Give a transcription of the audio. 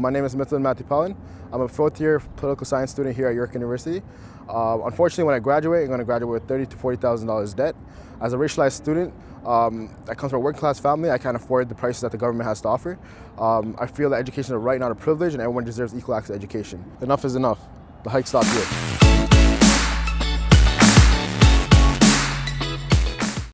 My name is Mithun Matipalin. I'm a fourth year political science student here at York University. Uh, unfortunately, when I graduate, I'm going to graduate with thirty to $40,000 debt. As a racialized student, um, I come from a working class family. I can't afford the prices that the government has to offer. Um, I feel that education is a right, not a privilege, and everyone deserves equal access to education. Enough is enough. The hike stops here.